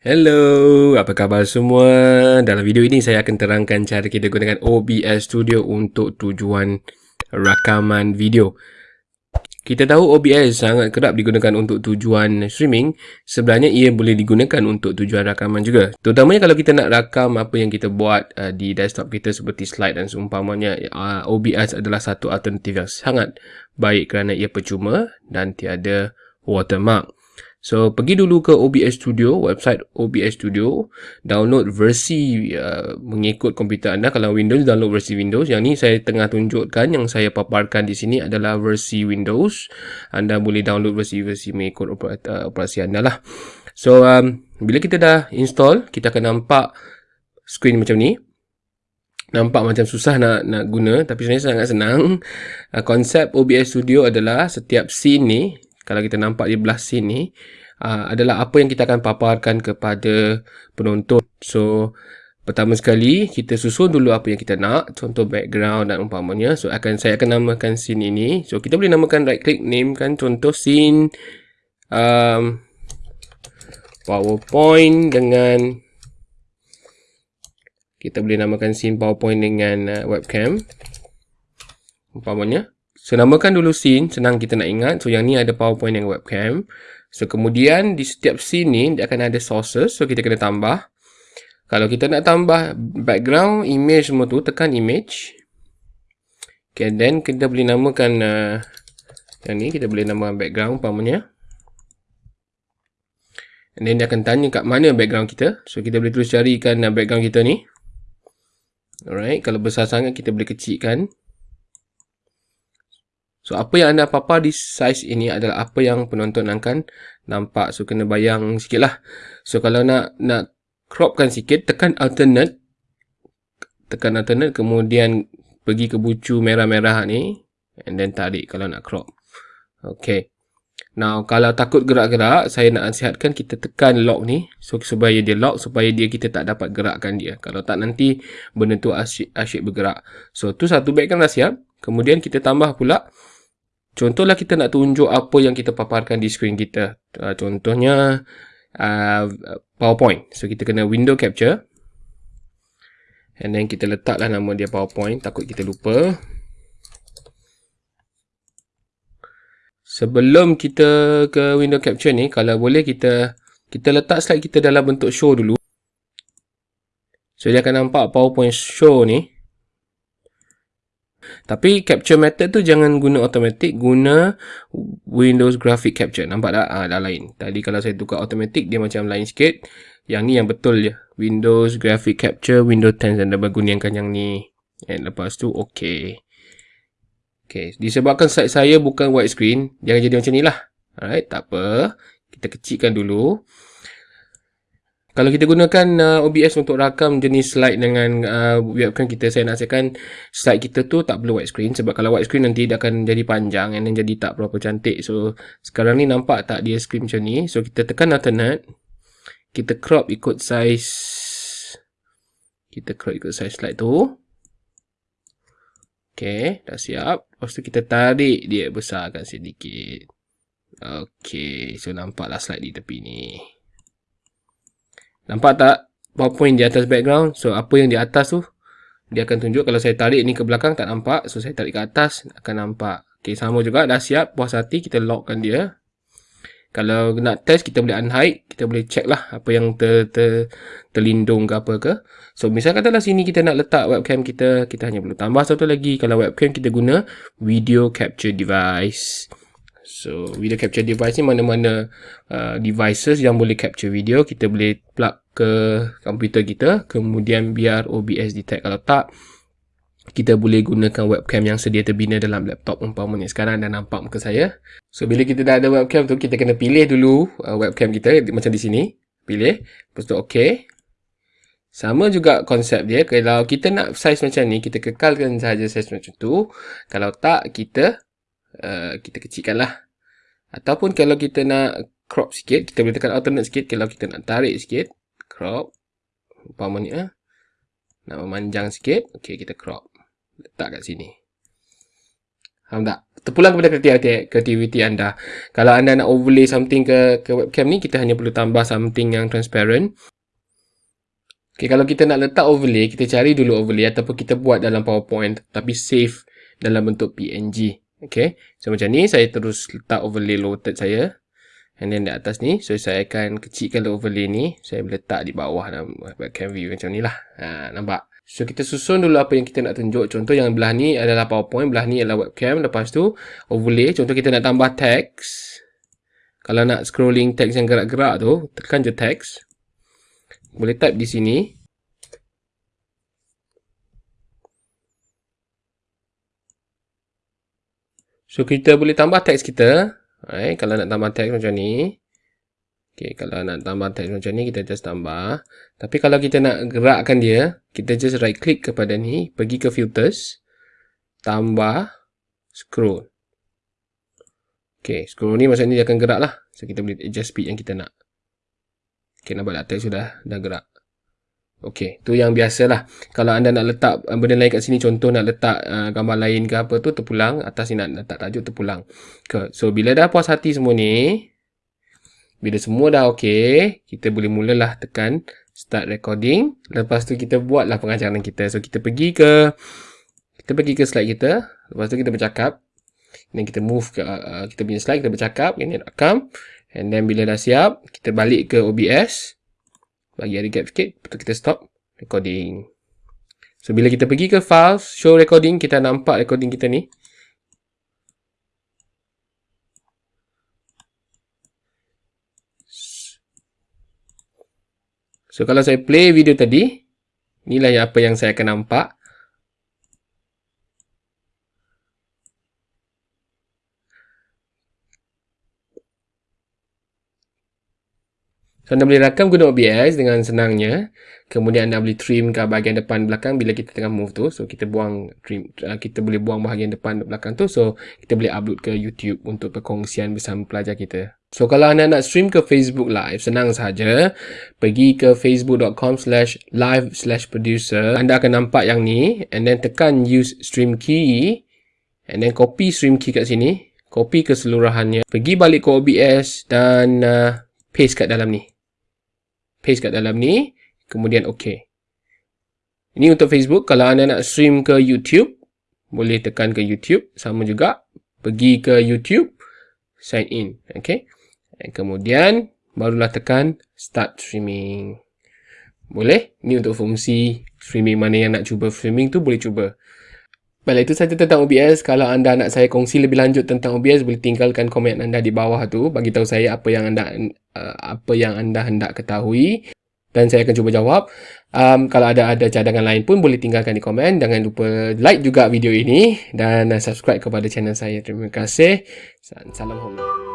Hello, apa khabar semua? Dalam video ini saya akan terangkan cara kita gunakan OBS Studio untuk tujuan rakaman video. Kita tahu OBS sangat kerap digunakan untuk tujuan streaming, sebenarnya ia boleh digunakan untuk tujuan rakaman juga. Terutamanya kalau kita nak rakam apa yang kita buat uh, di desktop kita seperti slide dan seumpamanya, uh, OBS adalah satu alternatif yang sangat baik kerana ia percuma dan tiada watermark. So, pergi dulu ke OBS Studio, website OBS Studio, download versi uh, mengikut komputer anda. Kalau Windows, download versi Windows. Yang ni saya tengah tunjukkan, yang saya paparkan di sini adalah versi Windows. Anda boleh download versi-versi mengikut uh, operasi anda lah. So, um, bila kita dah install, kita akan nampak screen macam ni. Nampak macam susah nak nak guna, tapi sebenarnya sangat senang. Uh, konsep OBS Studio adalah setiap scene ni, kalau kita nampak di belah sini uh, adalah apa yang kita akan paparkan kepada penonton. So pertama sekali kita susun dulu apa yang kita nak, contoh background dan umpamanya. So akan saya akan namakan scene ini. So kita boleh namakan right click name kan contoh scene um, PowerPoint dengan kita boleh namakan scene PowerPoint dengan uh, webcam umpamanya So, namakan dulu scene. Senang kita nak ingat. So, yang ni ada PowerPoint yang webcam. So, kemudian di setiap scene ni, dia akan ada sources. So, kita kena tambah. Kalau kita nak tambah background, image semua tu, tekan image. Okay, then kita boleh namakan uh, yang ni. Kita boleh namakan background, umpamanya. And then dia akan tanya kat mana background kita. So, kita boleh terus carikan uh, background kita ni. Alright, kalau besar sangat, kita boleh kecilkan. So, apa yang anda papar di size ini adalah apa yang penonton akan nampak. So, kena bayang sikit lah. So, kalau nak nak cropkan sikit, tekan alternate. Tekan alternate, kemudian pergi ke bucu merah-merah ni. And then tarik kalau nak crop. Okay. Now, kalau takut gerak-gerak, saya nak nasihatkan kita tekan lock ni. So, supaya dia lock, supaya dia kita tak dapat gerakkan dia. Kalau tak, nanti benda tu asyik, asyik bergerak. So, tu satu background dah siap. Kemudian kita tambah pula Contohlah kita nak tunjuk apa yang kita paparkan di skrin kita. Uh, contohnya uh, PowerPoint. So kita kena window capture. And then kita letaklah nama dia PowerPoint. Takut kita lupa. Sebelum kita ke window capture ni, kalau boleh kita kita letak slide kita dalam bentuk show dulu. So dia akan nampak PowerPoint show ni. Tapi capture method tu jangan guna automatic, guna Windows Graphic Capture. Nampak tak? Ah, dah lain. Tadi kalau saya tukar automatic, dia macam lain sikit. Yang ni yang betul je. Windows Graphic Capture, Windows 10 dan double gunakan yang ni. And lepas tu, okay. Okay, disebabkan slide saya bukan widescreen, jangan jadi macam ni lah. Alright, tak apa. Kita kecilkan dulu. Kalau kita gunakan uh, OBS untuk rakam jenis slide dengan uh, webcam kita, saya nasihatkan slide kita tu tak perlu widescreen. Sebab kalau widescreen nanti dia akan jadi panjang dan jadi tak berapa cantik. So, sekarang ni nampak tak dia screen macam ni. So, kita tekan alternate. Kita crop ikut size. Kita crop ikut size slide tu. Okay, dah siap. Lepas tu kita tarik dia besarkan sedikit. Okay, so nampaklah slide di tepi ni. Nampak tak PowerPoint di atas background? So, apa yang di atas tu, dia akan tunjuk. Kalau saya tarik ni ke belakang, tak nampak. So, saya tarik ke atas, akan nampak. Okay, sama juga. Dah siap. Puas hati, kita lockkan dia. Kalau nak test, kita boleh unhide. Kita boleh check lah apa yang ter, ter, terlindung ke apa ke. So, misalnya katalah sini kita nak letak webcam kita. Kita hanya perlu tambah satu lagi. Kalau webcam kita guna video capture device. So, video capture device ni mana-mana uh, devices yang boleh capture video. Kita boleh plug ke komputer kita. Kemudian biar OBS detect. Kalau tak, kita boleh gunakan webcam yang sedia terbina dalam laptop umpamanya. Sekarang dah nampak muka saya. So, bila kita dah ada webcam tu, kita kena pilih dulu uh, webcam kita. Macam di sini. Pilih. Lepas tu, OK. Sama juga konsep dia. Kalau kita nak size macam ni, kita kekalkan sahaja size macam tu. Kalau tak, kita uh, kita kecilkan lah. Ataupun kalau kita nak crop sikit, kita boleh tekan alternate sikit. Kalau kita nak tarik sikit, crop. Umpamanya, nak memanjang sikit, okay, kita crop. Letak kat sini. Faham tak? terpulang kepada kreativiti anda. Kalau anda nak overlay something ke, ke webcam ni, kita hanya perlu tambah something yang transparent. Okay, kalau kita nak letak overlay, kita cari dulu overlay ataupun kita buat dalam PowerPoint tapi save dalam bentuk PNG. Okay, so macam ni saya terus letak overlay loaded saya. And then di atas ni, so saya akan kecilkan overlay ni. Saya letak di bawah dalam webcam view macam ni lah. Ha, nampak? So kita susun dulu apa yang kita nak tunjuk. Contoh yang belah ni adalah PowerPoint, belah ni adalah webcam. Lepas tu overlay. Contoh kita nak tambah teks. Kalau nak scrolling teks yang gerak-gerak tu, tekan je teks boleh type di sini so kita boleh tambah teks kita right? kalau nak tambah teks macam ni Okay, kalau nak tambah teks macam ni, kita just tambah. Tapi kalau kita nak gerakkan dia, kita just right click kepada ni, pergi ke filters, tambah, scroll. Okay, scroll ni maksudnya dia akan gerak lah. So, kita boleh adjust speed yang kita nak. Okay, nampak tak teks sudah dah gerak. Okay, tu yang biasalah. Kalau anda nak letak uh, benda lain kat sini, contoh nak letak uh, gambar lain ke apa tu, terpulang. Atas ni nak letak tajuk, terpulang. Okay. So, bila dah puas hati semua ni, bila semua dah okay, kita boleh mulalah tekan start recording. Lepas tu kita buatlah pengajaran kita. So, kita pergi ke kita pergi ke slide kita. Lepas tu kita bercakap. Dan kita move ke uh, kita punya slide, kita bercakap. Ini rakam. And then bila dah siap, kita balik ke OBS. Bagi ada gap sikit, betul kita stop recording. So bila kita pergi ke file, show recording, kita nampak recording kita ni. So kalau saya play video tadi, inilah apa yang saya akan nampak. So, anda boleh rakam guna OBS dengan senangnya. Kemudian anda boleh trim ke bahagian depan belakang bila kita tengah move tu. So, kita buang trim, uh, kita boleh buang bahagian depan belakang tu. So, kita boleh upload ke YouTube untuk perkongsian bersama pelajar kita. So, kalau anda nak stream ke Facebook Live, senang saja. Pergi ke facebook.com slash live slash producer. Anda akan nampak yang ni. And then tekan use stream key. And then copy stream key kat sini. Copy keseluruhannya. Pergi balik ke OBS dan uh, paste kat dalam ni paste kat dalam ni. Kemudian ok. Ini untuk Facebook. Kalau anda nak stream ke YouTube boleh tekan ke YouTube. Sama juga pergi ke YouTube sign in. Ok. Dan kemudian barulah tekan start streaming. Boleh? Ini untuk fungsi streaming. Mana yang nak cuba streaming tu boleh cuba Baiklah, itu saja tentang OBS. Kalau anda nak saya kongsi lebih lanjut tentang OBS, boleh tinggalkan komen anda di bawah tu. Bagi tahu saya apa yang anda uh, apa yang anda hendak ketahui. Dan saya akan cuba jawab. Um, kalau ada ada cadangan lain pun boleh tinggalkan di komen. Jangan lupa like juga video ini. Dan subscribe kepada channel saya. Terima kasih. Salam hormat.